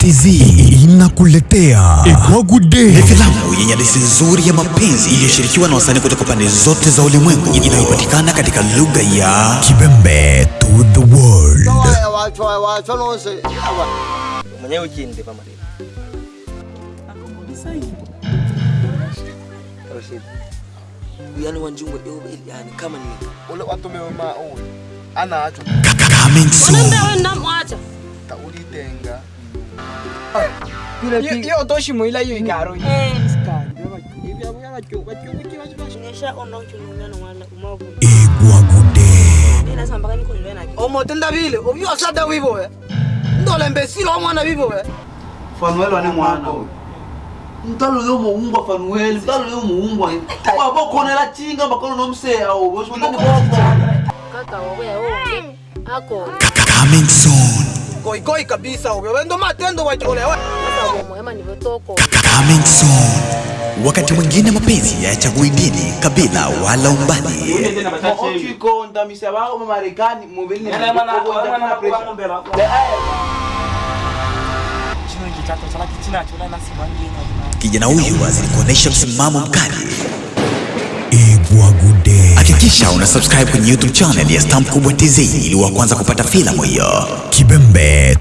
TZ inakuletea Egwagude. Ni filamu yenye hadithi nzuri ya mapenzi iliyoshirikiwa na wasanii kutoka pande zote za ulimwengu inayopatikana katika lugha ya Kibembe to the world. Coming wacho iyo toshi muila iyo igaro eh, igwagude omotenda eh, bile. Obyosada wibowe eh. ndolembesila omwana bibowe fanuel ane mwana ntalole omowungwa fanuel. Ntalole omowungwa wabokonela cinga bakono nomseya obo Coming soon. Goigoi kabisa obyo wendo matendo nivotoko Coming soon. Wakati mwingine mapenzi hayachagui dini, kabila wala umbali. Kijana huyu azidi kuonesha msimamo mkali. Egwagude. Hakikisha una subscribe kwenye YouTube channel ya Stamp Kubwa TZ ili wa kwanza kupata filamu hiyo. Kibembe.